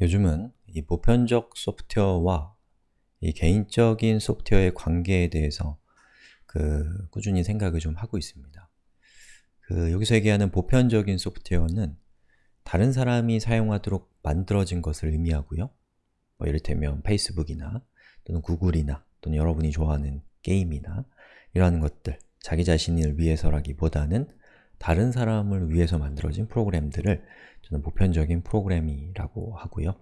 요즘은 이 보편적 소프트웨어와 이 개인적인 소프트웨어의 관계에 대해서 그 꾸준히 생각을 좀 하고 있습니다. 그 여기서 얘기하는 보편적인 소프트웨어는 다른 사람이 사용하도록 만들어진 것을 의미하고요. 뭐 이를테면 페이스북이나 또는 구글이나 또는 여러분이 좋아하는 게임이나 이러한 것들 자기 자신을 위해서라기보다는 다른 사람을 위해서 만들어진 프로그램들을 저는 보편적인 프로그램이라고 하고요.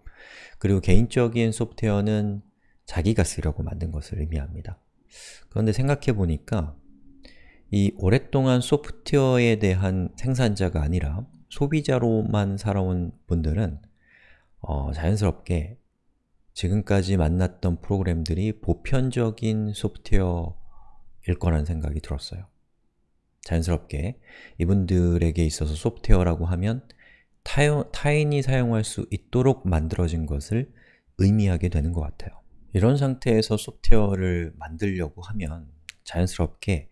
그리고 개인적인 소프트웨어는 자기가 쓰려고 만든 것을 의미합니다. 그런데 생각해보니까 이 오랫동안 소프트웨어에 대한 생산자가 아니라 소비자로만 살아온 분들은 어, 자연스럽게 지금까지 만났던 프로그램들이 보편적인 소프트웨어일 거라는 생각이 들었어요. 자연스럽게 이분들에게 있어서 소프트웨어라고 하면 타인이 사용할 수 있도록 만들어진 것을 의미하게 되는 것 같아요. 이런 상태에서 소프트웨어를 만들려고 하면 자연스럽게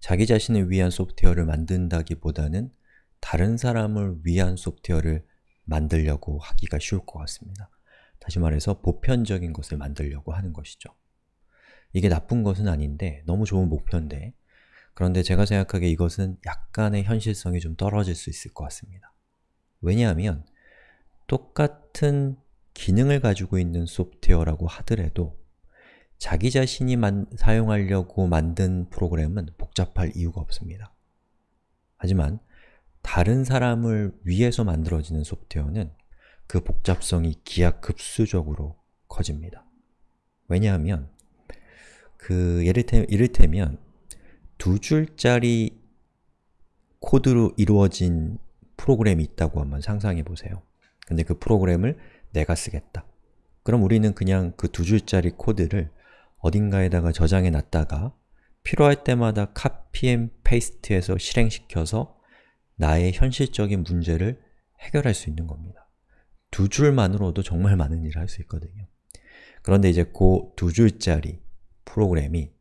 자기 자신을 위한 소프트웨어를 만든다기보다는 다른 사람을 위한 소프트웨어를 만들려고 하기가 쉬울 것 같습니다. 다시 말해서 보편적인 것을 만들려고 하는 것이죠. 이게 나쁜 것은 아닌데 너무 좋은 목표인데 그런데 제가 생각하기에 이것은 약간의 현실성이 좀 떨어질 수 있을 것 같습니다. 왜냐하면 똑같은 기능을 가지고 있는 소프트웨어라고 하더라도 자기 자신이 만, 사용하려고 만든 프로그램은 복잡할 이유가 없습니다. 하지만 다른 사람을 위해서 만들어지는 소프트웨어는 그 복잡성이 기하급수적으로 커집니다. 왜냐하면 그 예를테, 이를테면 두 줄짜리 코드로 이루어진 프로그램이 있다고 한번 상상해 보세요. 근데 그 프로그램을 내가 쓰겠다. 그럼 우리는 그냥 그 두 줄짜리 코드를 어딘가에다가 저장해 놨다가 필요할 때마다 copy and paste해서 실행시켜서 나의 현실적인 문제를 해결할 수 있는 겁니다. 두 줄만으로도 정말 많은 일을 할 수 있거든요. 그런데 이제 그 두 줄짜리 프로그램이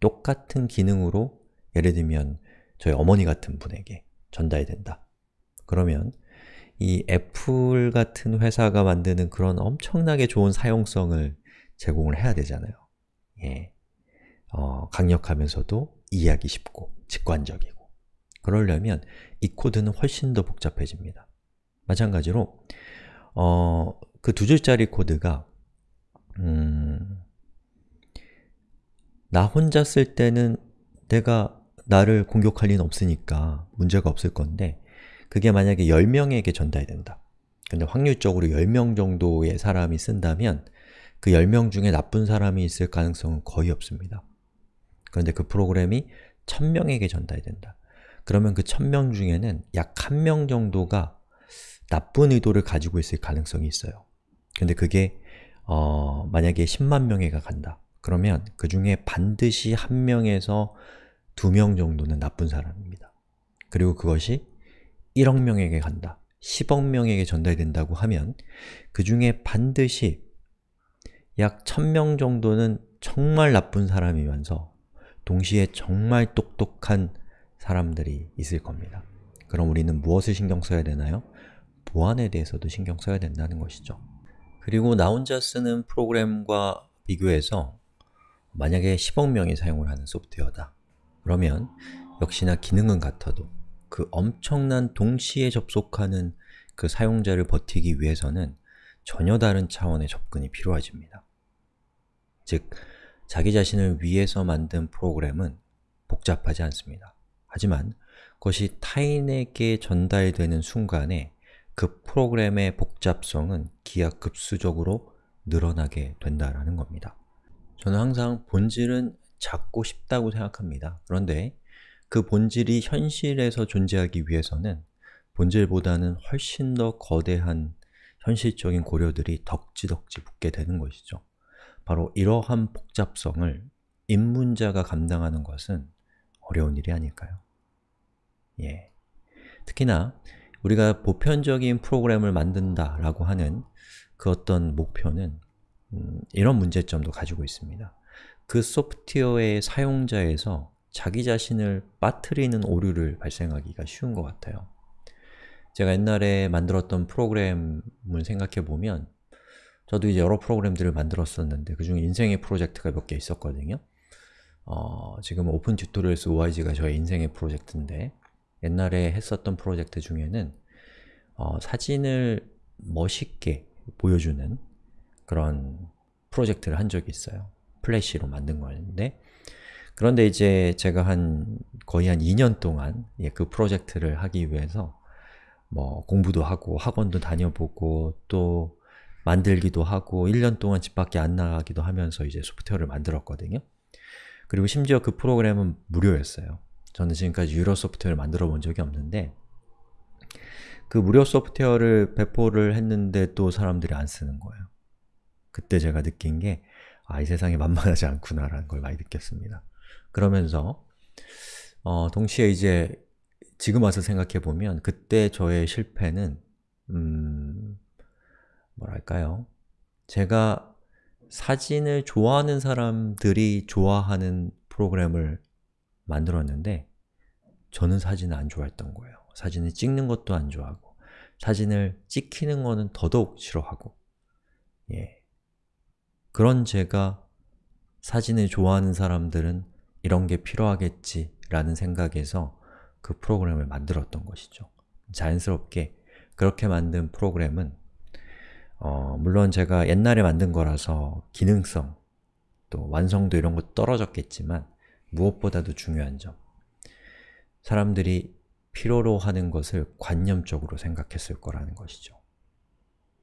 똑같은 기능으로 예를 들면 저희 어머니 같은 분에게 전달된다. 그러면 이 애플 같은 회사가 만드는 그런 엄청나게 좋은 사용성을 제공을 해야 되잖아요. 예. 어, 강력하면서도 이해하기 쉽고 직관적이고 그러려면 이 코드는 훨씬 더 복잡해집니다. 마찬가지로 어, 그 두 줄짜리 코드가 음, 나 혼자 쓸 때는 내가 나를 공격할 리는 없으니까 문제가 없을 건데 그게 만약에 10명에게 전달된다. 근데 확률적으로 10명 정도의 사람이 쓴다면 그 10명 중에 나쁜 사람이 있을 가능성은 거의 없습니다. 그런데 그 프로그램이 1000명에게 전달된다. 그러면 그 1000명 중에는 약 1명 정도가 나쁜 의도를 가지고 있을 가능성이 있어요. 근데 그게 어, 만약에 10만 명에가 간다. 그러면 그 중에 반드시 한 명에서 두 명 정도는 나쁜 사람입니다. 그리고 그것이 1억 명에게 간다, 10억 명에게 전달된다고 하면 그 중에 반드시 약 1000명 정도는 정말 나쁜 사람이면서 동시에 정말 똑똑한 사람들이 있을 겁니다. 그럼 우리는 무엇을 신경 써야 되나요? 보안에 대해서도 신경 써야 된다는 것이죠. 그리고 나 혼자 쓰는 프로그램과 비교해서 만약에 10억 명이 사용을 하는 소프트웨어다. 그러면 역시나 기능은 같아도 그 엄청난 동시에 접속하는 그 사용자를 버티기 위해서는 전혀 다른 차원의 접근이 필요해집니다. 즉, 자기 자신을 위해서 만든 프로그램은 복잡하지 않습니다. 하지만 그것이 타인에게 전달되는 순간에 그 프로그램의 복잡성은 기하급수적으로 늘어나게 된다는 겁니다. 저는 항상 본질은 작고 쉽다고 생각합니다. 그런데 그 본질이 현실에서 존재하기 위해서는 본질보다는 훨씬 더 거대한 현실적인 고려들이 덕지덕지 붙게 되는 것이죠. 바로 이러한 복잡성을 입문자가 감당하는 것은 어려운 일이 아닐까요? 예. 특히나 우리가 보편적인 프로그램을 만든다라고 하는 그 어떤 목표는 음, 이런 문제점도 가지고 있습니다. 그 소프트웨어의 사용자에서 자기 자신을 빠뜨리는 오류를 발생하기가 쉬운 것 같아요. 제가 옛날에 만들었던 프로그램을 생각해 보면 저도 이제 여러 프로그램들을 만들었었는데 그 중에 인생의 프로젝트가 몇 개 있었거든요. 어, 지금 Open Tutorials ORG가 저의 인생의 프로젝트인데 옛날에 했었던 프로젝트 중에는 어, 사진을 멋있게 보여주는 그런 프로젝트를 한 적이 있어요. 플래시로 만든 거였는데 그런데 이제 제가 한 거의 한 2년 동안 예, 그 프로젝트를 하기 위해서 뭐 공부도 하고 학원도 다녀보고 또 만들기도 하고 1년 동안 집 밖에 안 나가기도 하면서 이제 소프트웨어를 만들었거든요. 그리고 심지어 그 프로그램은 무료였어요. 저는 지금까지 유료 소프트웨어를 만들어 본 적이 없는데 그 무료 소프트웨어를 배포를 했는데 또 사람들이 안 쓰는 거예요. 그때 제가 느낀 게 아, 이 세상이 만만하지 않구나라는 걸 많이 느꼈습니다. 그러면서 어, 동시에 이제 지금 와서 생각해보면 그때 저의 실패는 음, 뭐랄까요? 제가 사진을 좋아하는 사람들이 좋아하는 프로그램을 만들었는데 저는 사진을 안 좋아했던 거예요. 사진을 찍는 것도 안 좋아하고 사진을 찍히는 거는 더더욱 싫어하고 예. 그런 제가 사진을 좋아하는 사람들은 이런 게 필요하겠지 라는 생각에서 그 프로그램을 만들었던 것이죠. 자연스럽게 그렇게 만든 프로그램은 어, 물론 제가 옛날에 만든 거라서 기능성, 또 완성도 이런 거 떨어졌겠지만 무엇보다도 중요한 점 사람들이 필요로 하는 것을 관념적으로 생각했을 거라는 것이죠.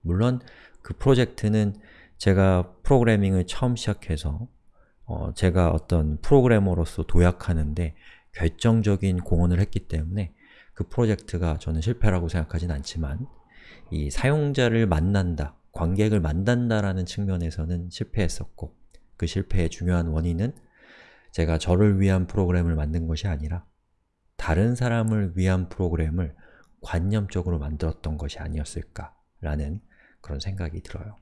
물론 그 프로젝트는 제가 프로그래밍을 처음 시작해서 어, 제가 어떤 프로그래머로서 도약하는데 결정적인 공헌을 했기 때문에 그 프로젝트가 저는 실패라고 생각하진 않지만 이 사용자를 만난다, 관객을 만난다라는 측면에서는 실패했었고 그 실패의 중요한 원인은 제가 저를 위한 프로그램을 만든 것이 아니라 다른 사람을 위한 프로그램을 관념적으로 만들었던 것이 아니었을까라는 그런 생각이 들어요.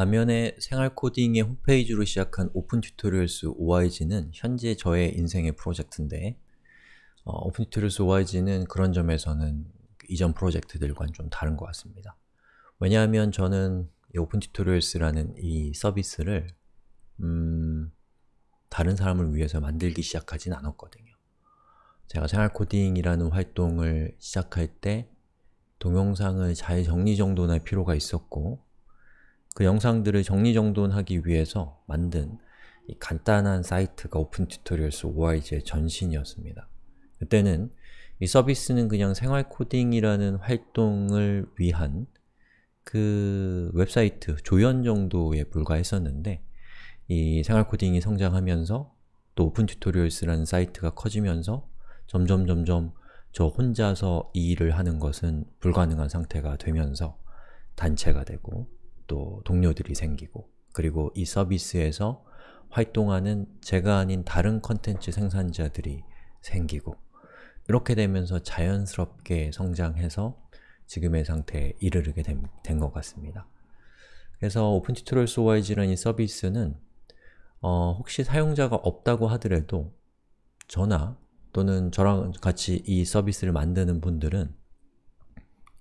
반면에 생활 코딩의 홈페이지로 시작한 Open Tutorials ORG는 현재 저의 인생의 프로젝트인데 어, Open Tutorials ORG는 그런 점에서는 이전 프로젝트들과는 좀 다른 것 같습니다. 왜냐하면 저는 이 Open Tutorials라는 이 서비스를 음, 다른 사람을 위해서 만들기 시작하진 않았거든요. 제가 생활 코딩이라는 활동을 시작할 때 동영상을 잘 정리정돈할 필요가 있었고 그 영상들을 정리정돈하기 위해서 만든 이 간단한 사이트가 Open Tutorials ORG의 전신이었습니다. 그때는 이 서비스는 그냥 생활 코딩이라는 활동을 위한 그 웹사이트 조연 정도에 불과했었는데 이 생활 코딩이 성장하면서 또 Open Tutorials라는 사이트가 커지면서 점점 점점 저 혼자서 이 일을 하는 것은 불가능한 상태가 되면서 단체가 되고 또 동료들이 생기고 그리고 이 서비스에서 활동하는 제가 아닌 다른 컨텐츠 생산자들이 생기고 이렇게 되면서 자연스럽게 성장해서 지금의 상태에 이르게 된 것 같습니다. 그래서 Open Tutorials ORG라는 이 서비스는 어, 혹시 사용자가 없다고 하더라도 저나 또는 저랑 같이 이 서비스를 만드는 분들은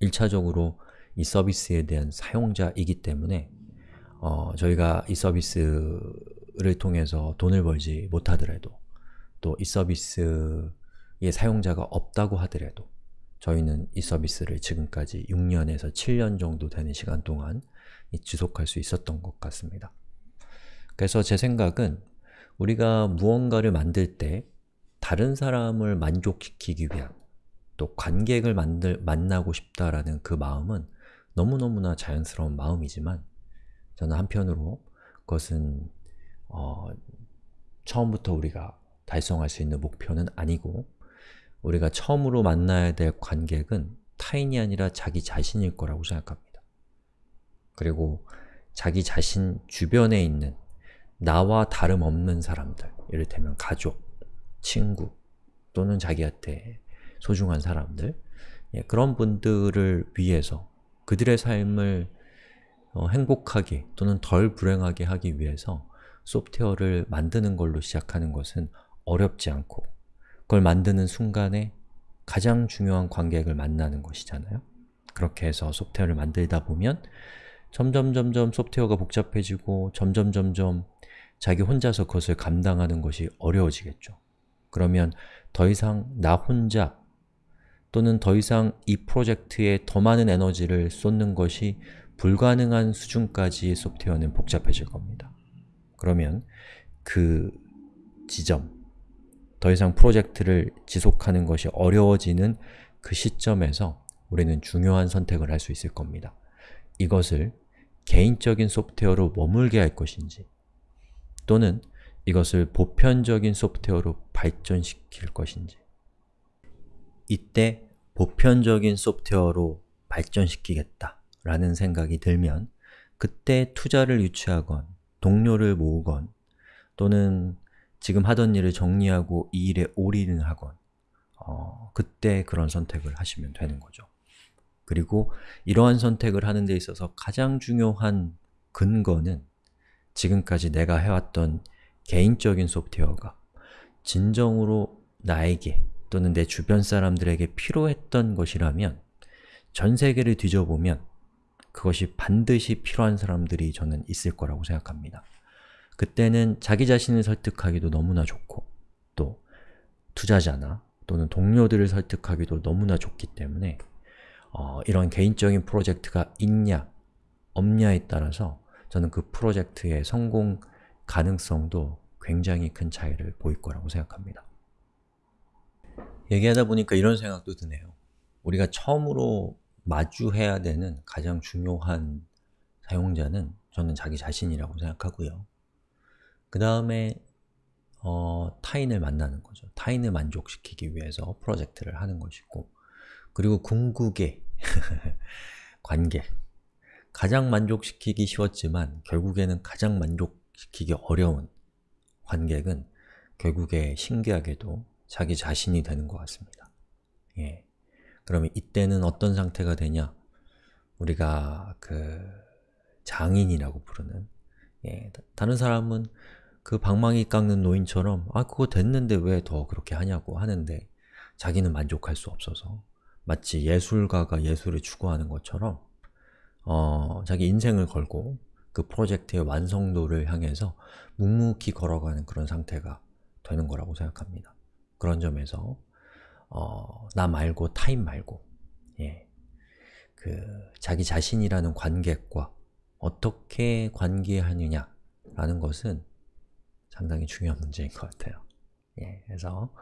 1차적으로 이 서비스에 대한 사용자이기 때문에 어, 저희가 이 서비스를 통해서 돈을 벌지 못하더라도 또 이 서비스의 사용자가 없다고 하더라도 저희는 이 서비스를 지금까지 6년에서 7년 정도 되는 시간 동안 지속할 수 있었던 것 같습니다. 그래서 제 생각은 우리가 무언가를 만들 때 다른 사람을 만족시키기 위한 또 관객을 만들, 만나고 싶다라는 그 마음은 너무너무나 자연스러운 마음이지만 저는 한편으로 그것은 어, 처음부터 우리가 달성할 수 있는 목표는 아니고 우리가 처음으로 만나야 될 관객은 타인이 아니라 자기 자신일 거라고 생각합니다. 그리고 자기 자신 주변에 있는 나와 다름없는 사람들, 이를테면 가족, 친구 또는 자기한테 소중한 사람들 예, 그런 분들을 위해서 그들의 삶을 어, 행복하게 또는 덜 불행하게 하기 위해서 소프트웨어를 만드는 걸로 시작하는 것은 어렵지 않고 그걸 만드는 순간에 가장 중요한 관객을 만나는 것이잖아요. 그렇게 해서 소프트웨어를 만들다 보면 점점 점점 소프트웨어가 복잡해지고 점점 점점 자기 혼자서 그것을 감당하는 것이 어려워지겠죠. 그러면 더 이상 나 혼자 또는 더 이상 이 프로젝트에 더 많은 에너지를 쏟는 것이 불가능한 수준까지의 소프트웨어는 복잡해질 겁니다. 그러면 그 지점, 더 이상 프로젝트를 지속하는 것이 어려워지는 그 시점에서 우리는 중요한 선택을 할 수 있을 겁니다. 이것을 개인적인 소프트웨어로 머물게 할 것인지 또는 이것을 보편적인 소프트웨어로 발전시킬 것인지 이때 보편적인 소프트웨어로 발전시키겠다 라는 생각이 들면 그때 투자를 유치하건 동료를 모으건 또는 지금 하던 일을 정리하고 이 일에 올인을 하건 어, 그때 그런 선택을 하시면 되는 거죠. 그리고 이러한 선택을 하는 데 있어서 가장 중요한 근거는 지금까지 내가 해왔던 개인적인 소프트웨어가 진정으로 나에게 또는 내 주변 사람들에게 필요했던 것이라면 전 세계를 뒤져보면 그것이 반드시 필요한 사람들이 저는 있을 거라고 생각합니다. 그때는 자기 자신을 설득하기도 너무나 좋고 또 투자자나 또는 동료들을 설득하기도 너무나 좋기 때문에 어, 이런 개인적인 프로젝트가 있냐, 없냐에 따라서 저는 그 프로젝트의 성공 가능성도 굉장히 큰 차이를 보일 거라고 생각합니다. 얘기하다 보니까 이런 생각도 드네요. 우리가 처음으로 마주해야 되는 가장 중요한 사용자는 저는 자기 자신이라고 생각하고요. 그 다음에 어, 타인을 만나는 거죠. 타인을 만족시키기 위해서 프로젝트를 하는 것이고 그리고 궁극의 관계 가장 만족시키기 쉬웠지만 결국에는 가장 만족시키기 어려운 관객은 결국에 신기하게도 자기 자신이 되는 것 같습니다. 예. 그러면 이때는 어떤 상태가 되냐? 우리가 그 장인이라고 부르는 예, 다른 사람은 그 방망이 깎는 노인처럼 아 그거 됐는데 왜 더 그렇게 하냐고 하는데 자기는 만족할 수 없어서 마치 예술가가 예술을 추구하는 것처럼 어, 자기 인생을 걸고 그 프로젝트의 완성도를 향해서 묵묵히 걸어가는 그런 상태가 되는 거라고 생각합니다. 그런 점에서 어, 나 말고 타인 말고 예, 그 자기 자신이라는 관객과 어떻게 관계하느냐라는 것은 상당히 중요한 문제인 것 같아요. 예, 그래서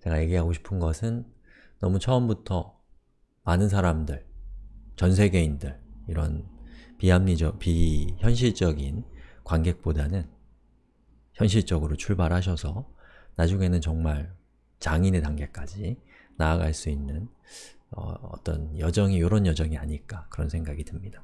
제가 얘기하고 싶은 것은 너무 처음부터 많은 사람들, 전 세계인들 이런 비합리적, 비현실적인 관객보다는 현실적으로 출발하셔서 나중에는 정말 장인의 단계까지 나아갈 수 있는 어, 떤 여정이 이런 여정이 아닐까 그런 생각이 듭니다.